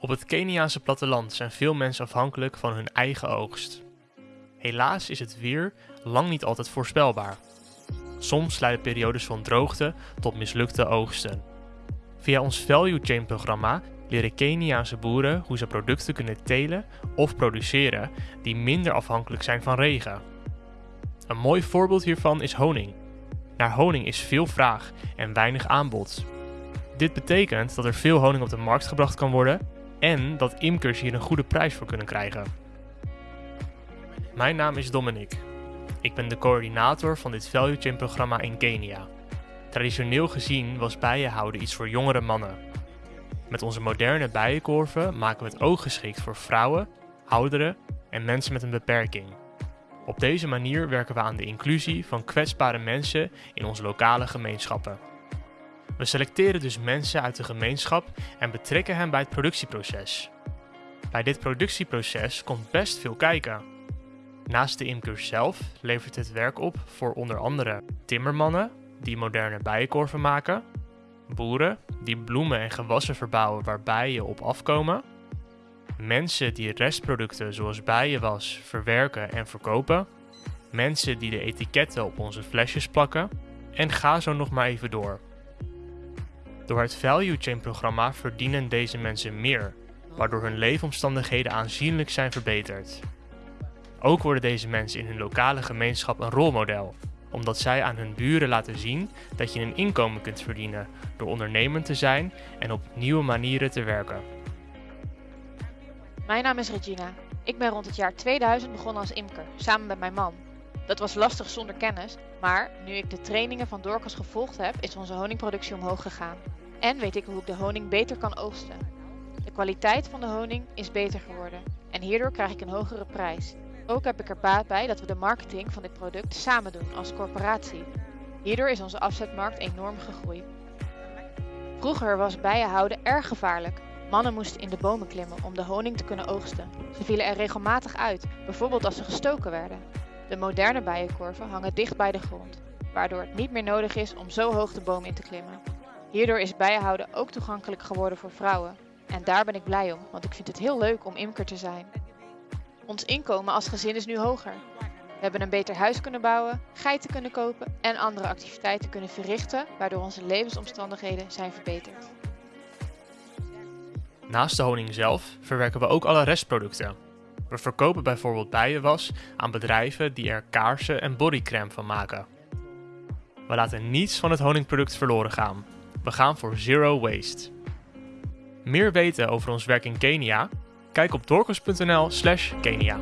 Op het Keniaanse platteland zijn veel mensen afhankelijk van hun eigen oogst. Helaas is het weer lang niet altijd voorspelbaar. Soms leiden periodes van droogte tot mislukte oogsten. Via ons Value Chain programma leren Keniaanse boeren hoe ze producten kunnen telen of produceren die minder afhankelijk zijn van regen. Een mooi voorbeeld hiervan is honing. Naar honing is veel vraag en weinig aanbod. Dit betekent dat er veel honing op de markt gebracht kan worden en dat imkers hier een goede prijs voor kunnen krijgen. Mijn naam is Dominic. Ik ben de coördinator van dit Value Chain programma in Kenia. Traditioneel gezien was bijenhouden iets voor jongere mannen. Met onze moderne bijenkorven maken we het ook geschikt voor vrouwen, ouderen en mensen met een beperking. Op deze manier werken we aan de inclusie van kwetsbare mensen in onze lokale gemeenschappen. We selecteren dus mensen uit de gemeenschap en betrekken hen bij het productieproces. Bij dit productieproces komt best veel kijken. Naast de imkers zelf levert het werk op voor onder andere timmermannen die moderne bijenkorven maken, boeren die bloemen en gewassen verbouwen waar bijen op afkomen, mensen die restproducten zoals bijenwas verwerken en verkopen, mensen die de etiketten op onze flesjes plakken en ga zo nog maar even door. Door het Value Chain programma verdienen deze mensen meer, waardoor hun leefomstandigheden aanzienlijk zijn verbeterd. Ook worden deze mensen in hun lokale gemeenschap een rolmodel, omdat zij aan hun buren laten zien dat je een inkomen kunt verdienen door ondernemend te zijn en op nieuwe manieren te werken. Mijn naam is Regina. Ik ben rond het jaar 2000 begonnen als imker, samen met mijn man. Dat was lastig zonder kennis, maar nu ik de trainingen van Dorcas gevolgd heb, is onze honingproductie omhoog gegaan. En weet ik hoe ik de honing beter kan oogsten. De kwaliteit van de honing is beter geworden en hierdoor krijg ik een hogere prijs. Ook heb ik er baat bij dat we de marketing van dit product samen doen als corporatie. Hierdoor is onze afzetmarkt enorm gegroeid. Vroeger was bijenhouden erg gevaarlijk. Mannen moesten in de bomen klimmen om de honing te kunnen oogsten. Ze vielen er regelmatig uit, bijvoorbeeld als ze gestoken werden. De moderne bijenkorven hangen dicht bij de grond, waardoor het niet meer nodig is om zo hoog de boom in te klimmen. Hierdoor is bijenhouden ook toegankelijk geworden voor vrouwen. En daar ben ik blij om, want ik vind het heel leuk om imker te zijn. Ons inkomen als gezin is nu hoger. We hebben een beter huis kunnen bouwen, geiten kunnen kopen en andere activiteiten kunnen verrichten, waardoor onze levensomstandigheden zijn verbeterd. Naast de honing zelf verwerken we ook alle restproducten. We verkopen bijvoorbeeld bijenwas aan bedrijven die er kaarsen en bodycrème van maken. We laten niets van het honingproduct verloren gaan. We gaan voor zero waste. Meer weten over ons werk in Kenia? Kijk op dorcas.nl/kenia.